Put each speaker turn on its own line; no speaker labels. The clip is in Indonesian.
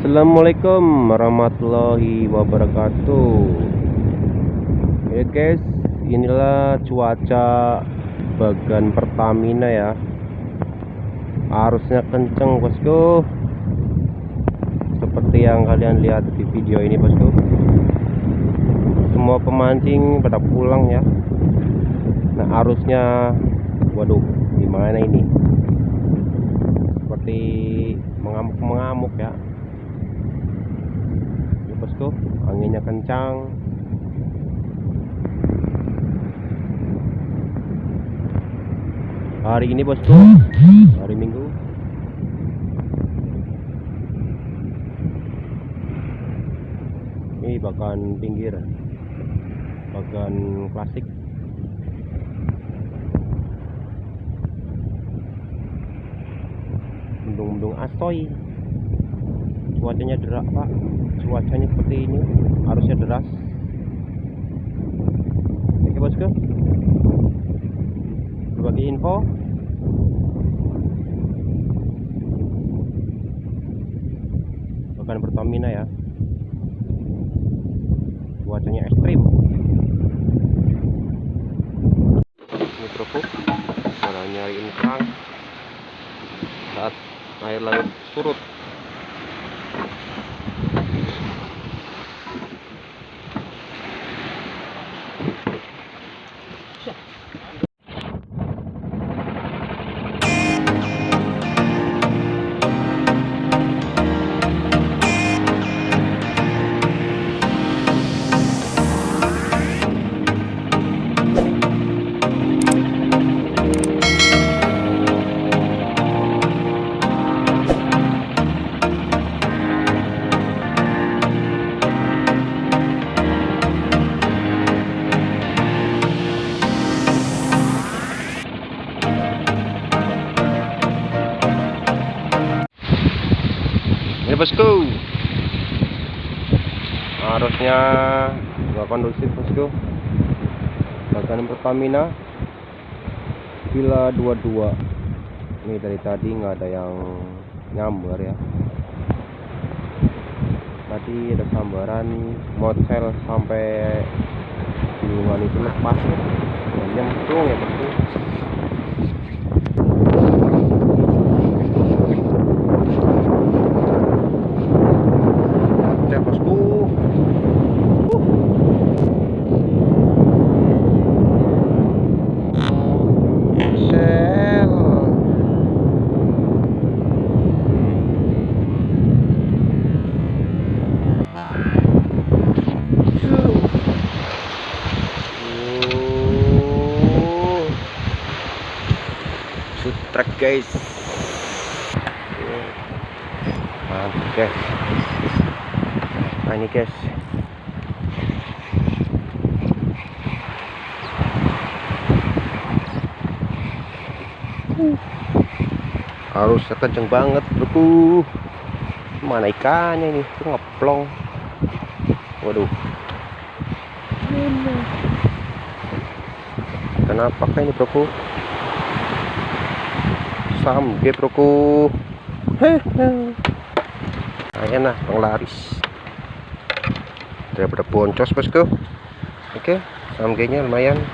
Assalamualaikum warahmatullahi wabarakatuh. Ya guys inilah cuaca bagan Pertamina ya. Arusnya kenceng bosku. Seperti yang kalian lihat di video ini bosku. Semua pemancing pada pulang ya. Nah arusnya waduh gimana ini? Seperti mengamuk-mengamuk ya bosku anginnya kencang. Hari ini bosku hari minggu. Ini bagan pinggir bagan klasik. Mendung-mendung asoy cuacanya derak pak cuacanya seperti ini harusnya deras. Oke bosku. Berbagi info. Bukan Pertamina ya. Cuacanya ekstrim. Ini bro cara nyariin kerang. Saat air laut surut bosku. Arusnya nggak kondusif bosku. Bagan Pertamina Villa 22 ini dari tadi nggak ada yang nyambar ya. Tadi ada sambaran motel sampai gulungan itu lepas. Ya nyemplung ya bosku Oh. Sutrek guys. Mantap guys nah ini guys. Arusnya kenceng banget bro. Mana ikannya ini? Tuh ngeplong. Waduh. Kenapa kayak ini bro? Samge bro. Hehe enak penglaris daripada boncos bosku. Oke samgenya lumayan